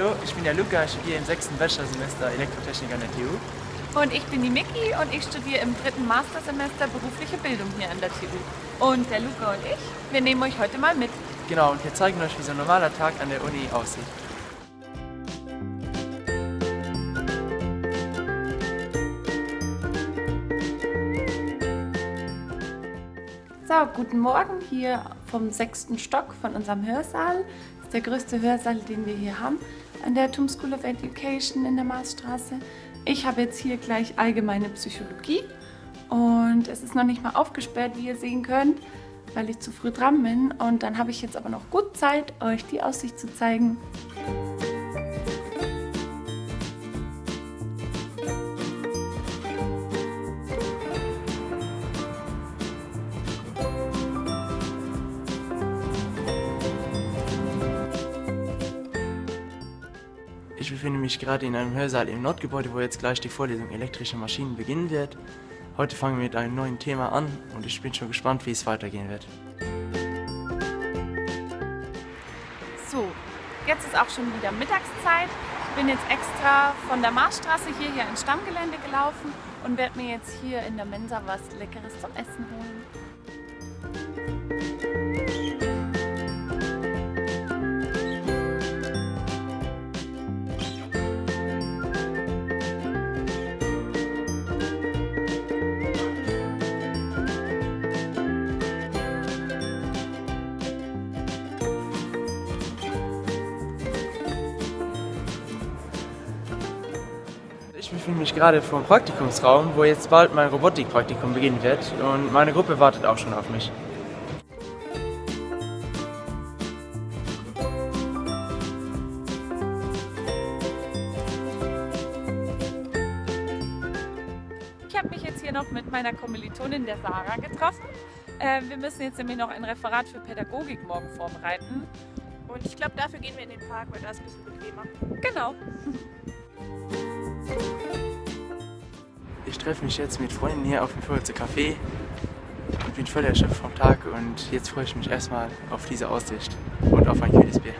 Hallo, ich bin der Luca, ich studiere im sechsten Bachelorsemester Elektrotechnik an der TU. Und ich bin die Miki und ich studiere im dritten Mastersemester berufliche Bildung hier an der TU. Und der Luca und ich, wir nehmen euch heute mal mit. Genau, und wir zeigen euch, wie so ein normaler Tag an der Uni aussieht. So, guten Morgen hier vom sechsten Stock von unserem Hörsaal. Das ist der größte Hörsaal, den wir hier haben an der TUM School of Education in der Marsstraße. Ich habe jetzt hier gleich allgemeine Psychologie und es ist noch nicht mal aufgesperrt, wie ihr sehen könnt, weil ich zu früh dran bin. Und dann habe ich jetzt aber noch gut Zeit, euch die Aussicht zu zeigen. Ich befinde mich gerade in einem Hörsaal im Nordgebäude, wo jetzt gleich die Vorlesung elektrische Maschinen beginnen wird. Heute fangen wir mit einem neuen Thema an und ich bin schon gespannt, wie es weitergehen wird. So, jetzt ist auch schon wieder Mittagszeit. Ich bin jetzt extra von der Marsstraße hierher ins Stammgelände gelaufen und werde mir jetzt hier in der Mensa was Leckeres zum Essen holen. Ich befinde mich gerade vor dem Praktikumsraum, wo jetzt bald mein Robotikpraktikum beginnen wird und meine Gruppe wartet auch schon auf mich. Ich habe mich jetzt hier noch mit meiner Kommilitonin der Sarah getroffen. Äh, wir müssen jetzt nämlich noch ein Referat für Pädagogik morgen vorbereiten. Und ich glaube, dafür gehen wir in den Park, weil da ist ein bisschen bequemer. Genau. Ich treffe mich jetzt mit Freunden hier auf dem Fürze Café und bin voll erschöpft vom Tag und jetzt freue ich mich erstmal auf diese Aussicht und auf ein kühles Bier.